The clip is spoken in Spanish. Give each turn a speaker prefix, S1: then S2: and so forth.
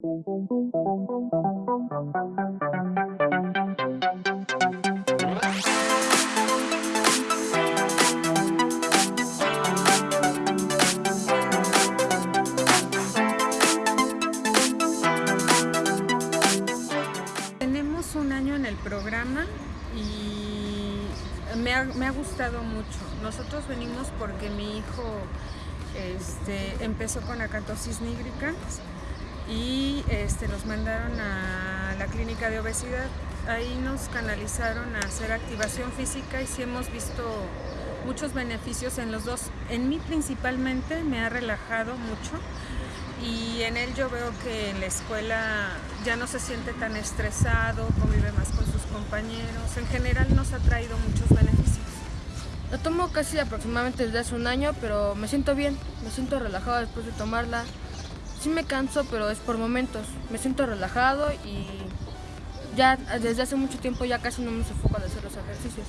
S1: Tenemos un año en el programa y me ha, gustado mucho. Nosotros venimos porque mi hijo este, empezó con acatosis nígricans y este, nos mandaron a la clínica de obesidad. Ahí nos canalizaron a hacer activación física y sí hemos visto muchos beneficios en los dos. En mí principalmente me ha relajado mucho y en él yo veo que en la escuela ya no se siente tan estresado, convive más con sus compañeros. En general nos ha traído muchos beneficios.
S2: La tomo casi aproximadamente desde hace un año, pero me siento bien, me siento relajado después de tomarla. Sí me canso, pero es por momentos. Me siento relajado y ya desde hace mucho tiempo ya casi no me sofoco de hacer los ejercicios.